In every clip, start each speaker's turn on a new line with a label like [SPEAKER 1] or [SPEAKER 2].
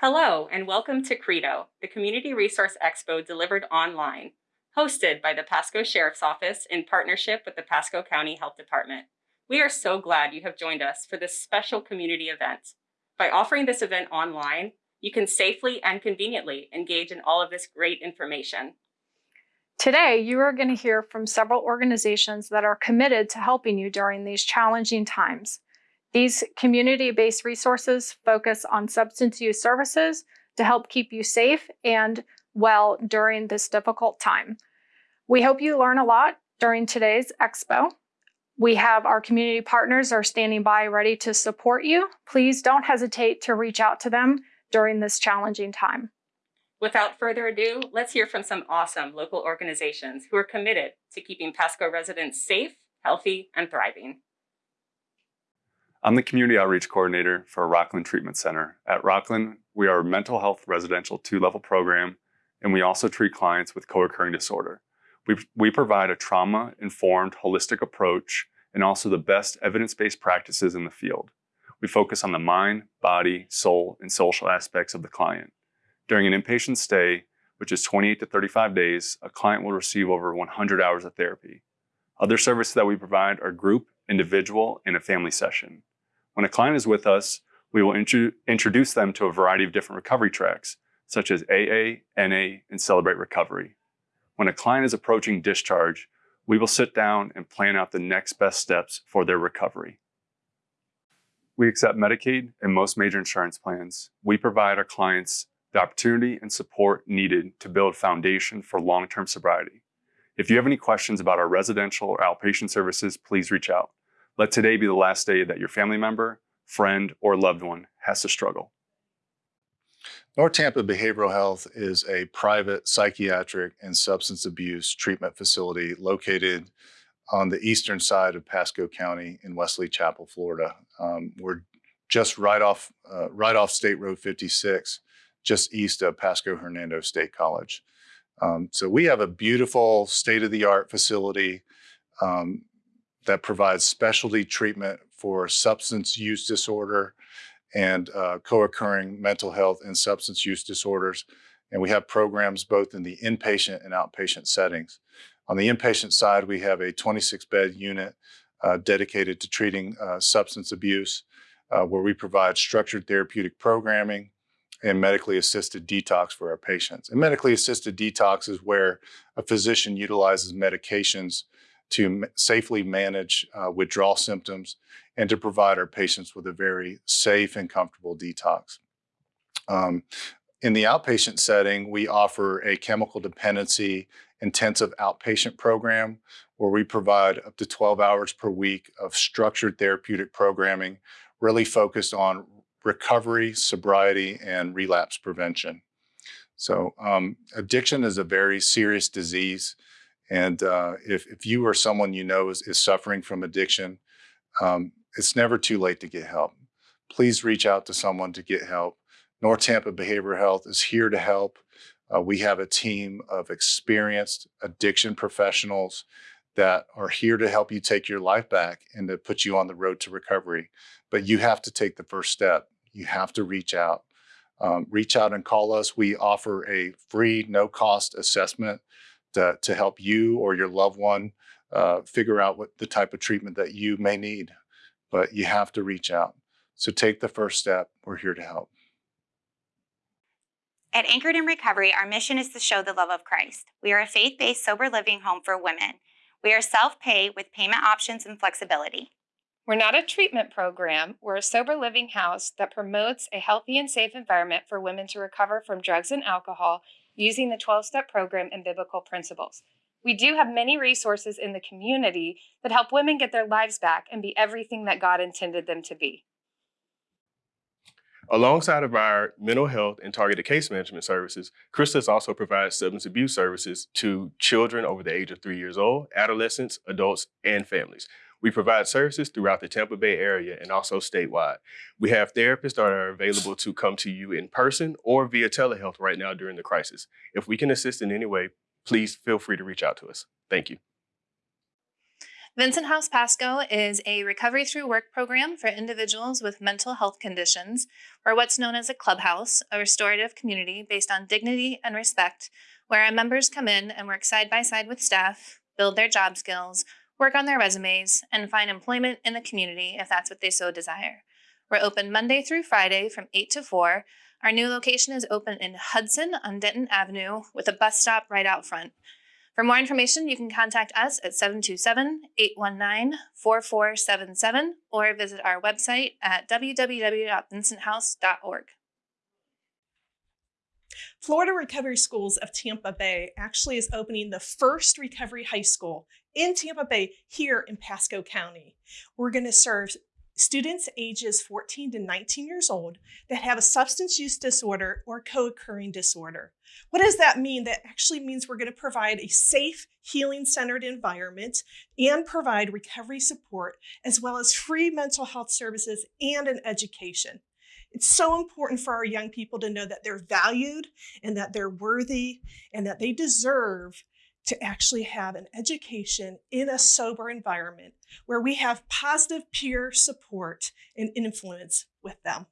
[SPEAKER 1] Hello, and welcome to Credo, the Community Resource Expo delivered online, hosted by the Pasco Sheriff's Office in partnership with the Pasco County Health Department. We are so glad you have joined us for this special community event. By offering this event online, you can safely and conveniently engage in all of this great information.
[SPEAKER 2] Today, you are going to hear from several organizations that are committed to helping you during these challenging times. These community-based resources focus on substance use services to help keep you safe and well during this difficult time. We hope you learn a lot during today's expo. We have our community partners are standing by ready to support you. Please don't hesitate to reach out to them during this challenging time.
[SPEAKER 1] Without further ado, let's hear from some awesome local organizations who are committed to keeping Pasco residents safe, healthy, and thriving.
[SPEAKER 3] I'm the Community Outreach Coordinator for Rockland Treatment Center. At Rockland, we are a mental health residential two-level program, and we also treat clients with co-occurring disorder. We, we provide a trauma-informed, holistic approach and also the best evidence-based practices in the field. We focus on the mind, body, soul, and social aspects of the client. During an inpatient stay, which is 28 to 35 days, a client will receive over 100 hours of therapy. Other services that we provide are group, individual, and a family session. When a client is with us, we will intro introduce them to a variety of different recovery tracks, such as AA, NA, and Celebrate Recovery. When a client is approaching discharge, we will sit down and plan out the next best steps for their recovery. We accept Medicaid and most major insurance plans. We provide our clients the opportunity and support needed to build foundation for long-term sobriety. If you have any questions about our residential or outpatient services, please reach out. Let today be the last day that your family member, friend, or loved one has to struggle.
[SPEAKER 4] North Tampa Behavioral Health is a private psychiatric and substance abuse treatment facility located on the eastern side of Pasco County in Wesley Chapel, Florida. Um, we're just right off, uh, right off State Road 56, just east of Pasco Hernando State College. Um, so we have a beautiful state-of-the-art facility um, that provides specialty treatment for substance use disorder and uh, co-occurring mental health and substance use disorders. And we have programs both in the inpatient and outpatient settings. On the inpatient side, we have a 26-bed unit uh, dedicated to treating uh, substance abuse, uh, where we provide structured therapeutic programming and medically assisted detox for our patients. And medically assisted detox is where a physician utilizes medications to safely manage uh, withdrawal symptoms and to provide our patients with a very safe and comfortable detox. Um, in the outpatient setting, we offer a chemical dependency intensive outpatient program where we provide up to 12 hours per week of structured therapeutic programming, really focused on recovery, sobriety, and relapse prevention. So um, addiction is a very serious disease. And uh, if, if you or someone you know is, is suffering from addiction, um, it's never too late to get help. Please reach out to someone to get help. North Tampa Behavioral Health is here to help. Uh, we have a team of experienced addiction professionals that are here to help you take your life back and to put you on the road to recovery. But you have to take the first step. You have to reach out. Um, reach out and call us. We offer a free, no cost assessment to, to help you or your loved one uh, figure out what the type of treatment that you may need. But you have to reach out. So take the first step. We're here to help.
[SPEAKER 5] At Anchored in Recovery, our mission is to show the love of Christ. We are a faith based sober living home for women. We are self pay with payment options and flexibility.
[SPEAKER 6] We're not a treatment program, we're a sober living house that promotes a healthy and safe environment for women to recover from drugs and alcohol using the 12 step program and biblical principles. We do have many resources in the community that help women get their lives back and be everything that God intended them to be.
[SPEAKER 7] Alongside of our mental health and targeted case management services, Chrysalis also provides substance abuse services to children over the age of three years old, adolescents, adults, and families. We provide services throughout the Tampa Bay area and also statewide. We have therapists that are available to come to you in person or via telehealth right now during the crisis. If we can assist in any way, please feel free to reach out to us. Thank you.
[SPEAKER 6] Vincent House Pasco is a recovery through work program for individuals with mental health conditions, or what's known as a clubhouse, a restorative community based on dignity and respect, where our members come in and work side by side with staff, build their job skills, work on their resumes, and find employment in the community if that's what they so desire. We're open Monday through Friday from 8 to 4. Our new location is open in Hudson on Denton Avenue with a bus stop right out front. For more information, you can contact us at 727-819-4477 or visit our website at www.vincenthouse.org.
[SPEAKER 8] Florida Recovery Schools of Tampa Bay actually is opening the first recovery high school in Tampa Bay here in Pasco County. We're going to serve students ages 14 to 19 years old that have a substance use disorder or co-occurring disorder. What does that mean? That actually means we're going to provide a safe, healing-centered environment and provide recovery support as well as free mental health services and an education. It's so important for our young people to know that they're valued and that they're worthy and that they deserve to actually have an education in a sober environment where we have positive peer support and influence with them.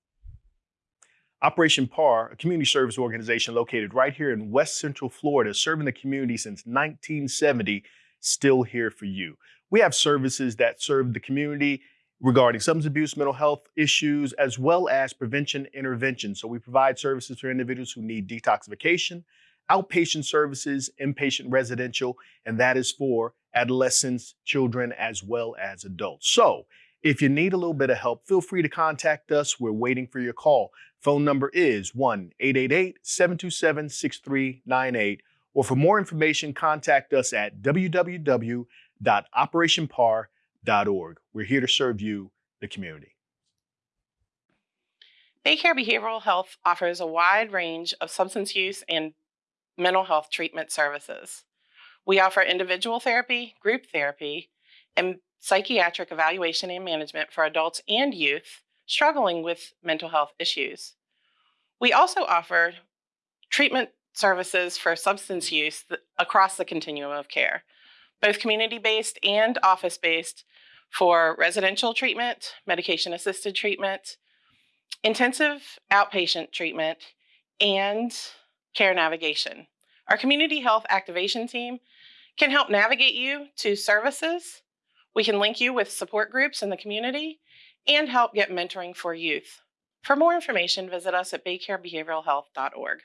[SPEAKER 9] Operation PAR, a community service organization located right here in West Central Florida, serving the community since 1970, still here for you. We have services that serve the community regarding substance abuse, mental health issues, as well as prevention intervention. So we provide services for individuals who need detoxification, outpatient services, inpatient residential, and that is for adolescents, children, as well as adults. So if you need a little bit of help, feel free to contact us. We're waiting for your call. Phone number is 1 888 727 6398. Or for more information, contact us at www.operationpar.org. We're here to serve you, the community.
[SPEAKER 10] Baycare Behavioral Health offers a wide range of substance use and mental health treatment services. We offer individual therapy, group therapy, and psychiatric evaluation and management for adults and youth struggling with mental health issues. We also offer treatment services for substance use across the continuum of care, both community based and office based for residential treatment, medication assisted treatment, intensive outpatient treatment, and care navigation. Our community health activation team can help navigate you to services. We can link you with support groups in the community and help get mentoring for youth. For more information, visit us at baycarebehavioralhealth.org.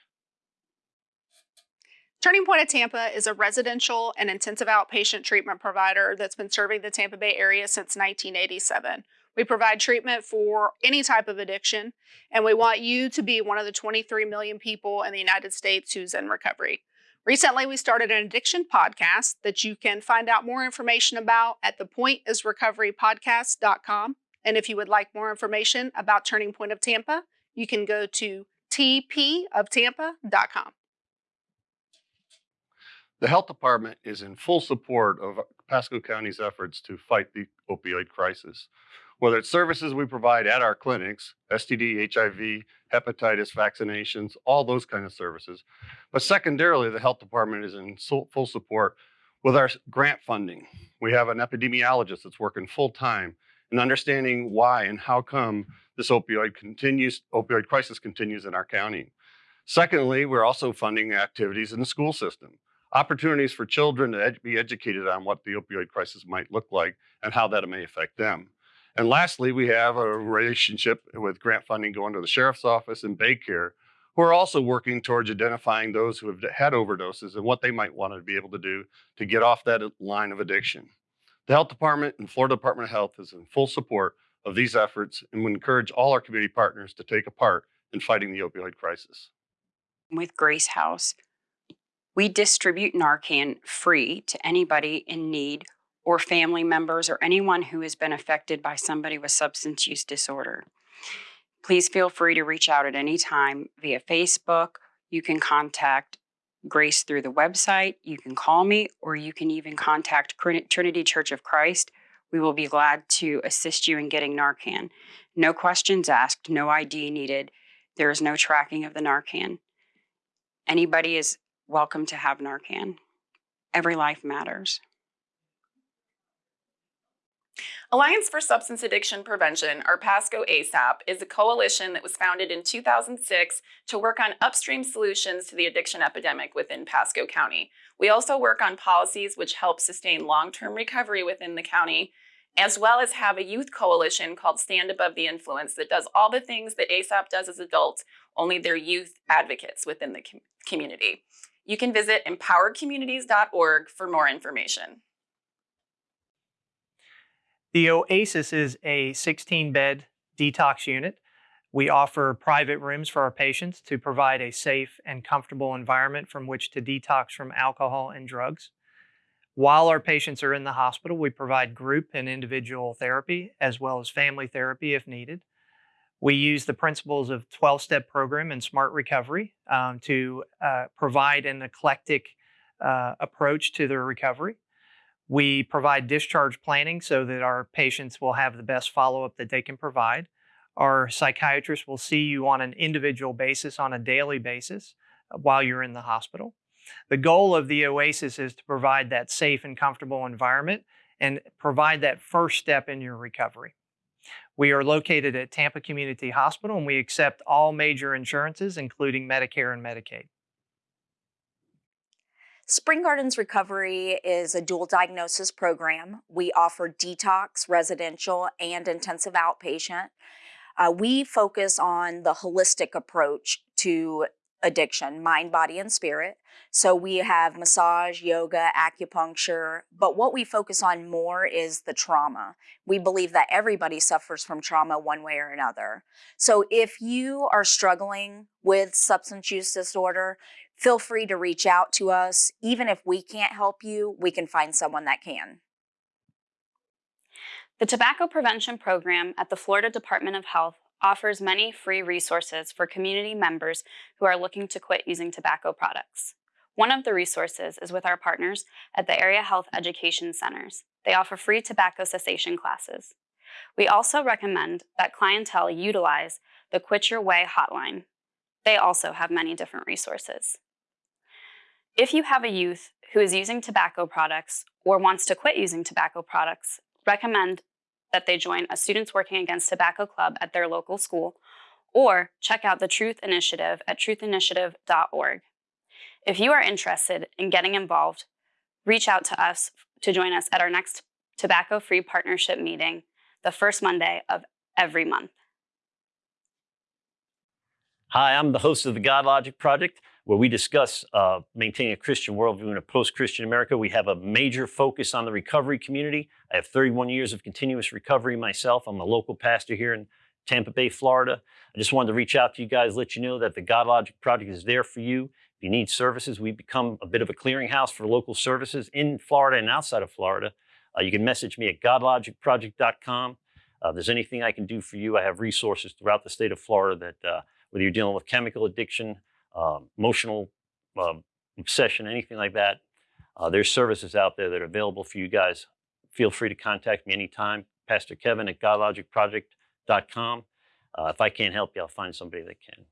[SPEAKER 2] Turning Point of Tampa is a residential and intensive outpatient treatment provider that's been serving the Tampa Bay area since 1987. We provide treatment for any type of addiction, and we want you to be one of the 23 million people in the United States who's in recovery. Recently, we started an addiction podcast that you can find out more information about at thepointisrecoverypodcast.com. And if you would like more information about Turning Point of Tampa, you can go to tpoftampa.com.
[SPEAKER 11] The health department is in full support of Pasco County's efforts to fight the opioid crisis. Whether it's services we provide at our clinics, STD, HIV, hepatitis vaccinations, all those kind of services. But secondarily, the health department is in full support with our grant funding. We have an epidemiologist that's working full time and understanding why and how come this opioid continues, opioid crisis continues in our county. Secondly, we're also funding activities in the school system opportunities for children to ed be educated on what the opioid crisis might look like and how that may affect them. And lastly, we have a relationship with grant funding going to the sheriff's office and Baycare, who are also working towards identifying those who have had overdoses and what they might want to be able to do to get off that line of addiction. The health department and Florida Department of Health is in full support of these efforts and would encourage all our community partners to take a part in fighting the opioid crisis.
[SPEAKER 12] With Grace House, we distribute Narcan free to anybody in need or family members or anyone who has been affected by somebody with substance use disorder. Please feel free to reach out at any time via Facebook. You can contact Grace through the website. You can call me, or you can even contact Trinity Church of Christ. We will be glad to assist you in getting Narcan. No questions asked, no ID needed. There is no tracking of the Narcan. Anybody is welcome to have Narcan. Every life matters.
[SPEAKER 13] Alliance for Substance Addiction Prevention, or PASCO ASAP, is a coalition that was founded in 2006 to work on upstream solutions to the addiction epidemic within Pasco County. We also work on policies which help sustain long-term recovery within the county, as well as have a youth coalition called Stand Above the Influence that does all the things that ASAP does as adults, only they're youth advocates within the com community. You can visit empowercommunities.org for more information.
[SPEAKER 14] The Oasis is a 16 bed detox unit. We offer private rooms for our patients to provide a safe and comfortable environment from which to detox from alcohol and drugs. While our patients are in the hospital, we provide group and individual therapy as well as family therapy if needed. We use the principles of 12 step program and smart recovery um, to uh, provide an eclectic uh, approach to their recovery. We provide discharge planning so that our patients will have the best follow up that they can provide. Our psychiatrist will see you on an individual basis, on a daily basis, uh, while you're in the hospital. The goal of the Oasis is to provide that safe and comfortable environment and provide that first step in your recovery. We are located at Tampa Community Hospital and we accept all major insurances, including Medicare and Medicaid.
[SPEAKER 15] Spring Gardens Recovery is a dual diagnosis program. We offer detox, residential, and intensive outpatient. Uh, we focus on the holistic approach to addiction, mind, body, and spirit. So we have massage, yoga, acupuncture, but what we focus on more is the trauma. We believe that everybody suffers from trauma one way or another. So if you are struggling with substance use disorder, feel free to reach out to us. Even if we can't help you, we can find someone that can.
[SPEAKER 16] The Tobacco Prevention Program at the Florida Department of Health offers many free resources for community members who are looking to quit using tobacco products. One of the resources is with our partners at the Area Health Education Centers. They offer free tobacco cessation classes. We also recommend that clientele utilize the Quit Your Way hotline. They also have many different resources. If you have a youth who is using tobacco products or wants to quit using tobacco products, recommend that they join a Students Working Against Tobacco Club at their local school or check out the Truth Initiative at truthinitiative.org. If you are interested in getting involved, reach out to us to join us at our next tobacco free partnership meeting the first Monday of every month.
[SPEAKER 17] Hi, I'm the host of the God Logic Project where we discuss uh, maintaining a Christian worldview in a post-Christian America. We have a major focus on the recovery community. I have 31 years of continuous recovery myself. I'm a local pastor here in Tampa Bay, Florida. I just wanted to reach out to you guys, let you know that the God Logic Project is there for you. If you need services, we've become a bit of a clearinghouse for local services in Florida and outside of Florida. Uh, you can message me at godlogicproject.com. Uh, if there's anything I can do for you, I have resources throughout the state of Florida that uh, whether you're dealing with chemical addiction, um, emotional um, obsession, anything like that, uh, there's services out there that are available for you guys. Feel free to contact me anytime. Pastor Kevin at GodLogicProject.com. Uh, if I can't help you, I'll find somebody that can.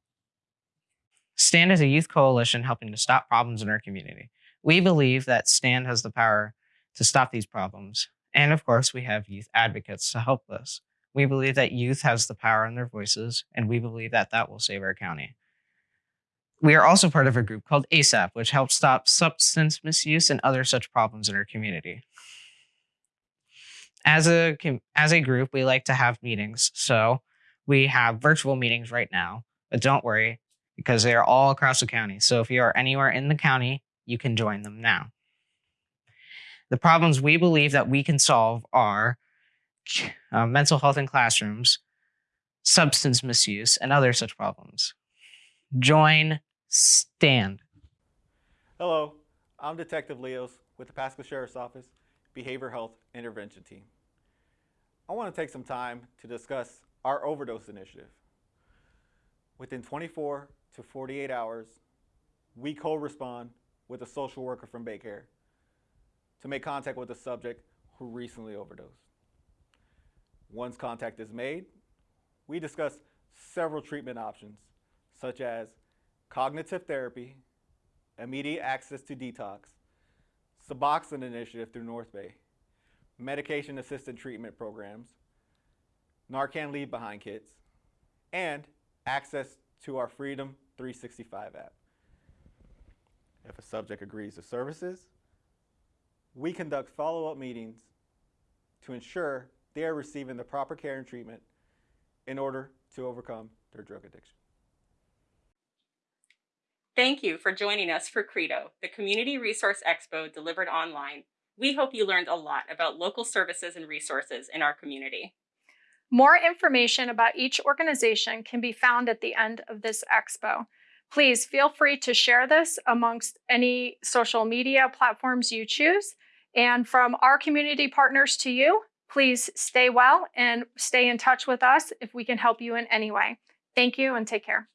[SPEAKER 18] STAND is a youth coalition helping to stop problems in our community. We believe that STAND has the power to stop these problems. And of course, we have youth advocates to help us. We believe that youth has the power in their voices, and we believe that that will save our county. We are also part of a group called ASAP, which helps stop substance misuse and other such problems in our community. As a, as a group, we like to have meetings. So we have virtual meetings right now, but don't worry because they are all across the county. So if you are anywhere in the county, you can join them now. The problems we believe that we can solve are uh, mental health in classrooms, substance misuse, and other such problems. Join stand.
[SPEAKER 19] Hello, I'm Detective Leos with the Pasco Sheriff's Office Behavioral Health Intervention Team. I want to take some time to discuss our overdose initiative. Within 24 to 48 hours, we co-respond with a social worker from Baycare to make contact with the subject who recently overdosed. Once contact is made, we discuss several treatment options such as cognitive therapy, immediate access to detox, Suboxone initiative through North Bay,
[SPEAKER 8] medication assisted treatment programs, Narcan Leave Behind kits, and access to our Freedom 365 app. If a subject agrees to services, we conduct follow-up meetings to ensure they are receiving the proper care and treatment in order to overcome their drug addiction.
[SPEAKER 1] Thank you for joining us for Credo, the Community Resource Expo delivered online. We hope you learned a lot about local services and resources in our community.
[SPEAKER 2] More information about each organization can be found at the end of this expo. Please feel free to share this amongst any social media platforms you choose. And from our community partners to you, please stay well and stay in touch with us if we can help you in any way. Thank you and take care.